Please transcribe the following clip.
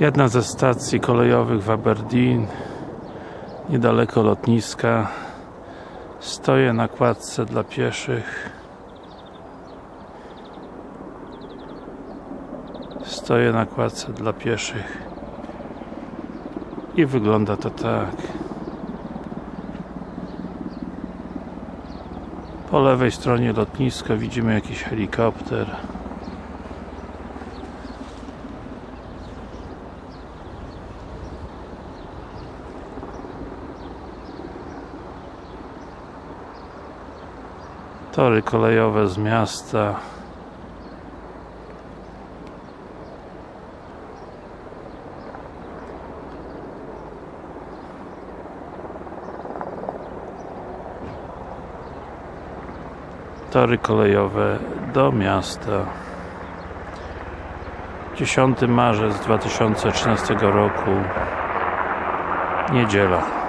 Jedna ze stacji kolejowych w Aberdeen niedaleko lotniska. Stoję na kładce dla pieszych. Stoję na kładce dla pieszych. I wygląda to tak. Po lewej stronie lotniska widzimy jakiś helikopter tory kolejowe z miasta. Tory kolejowe do miasta. 10 marzec 2013 roku. Niedziela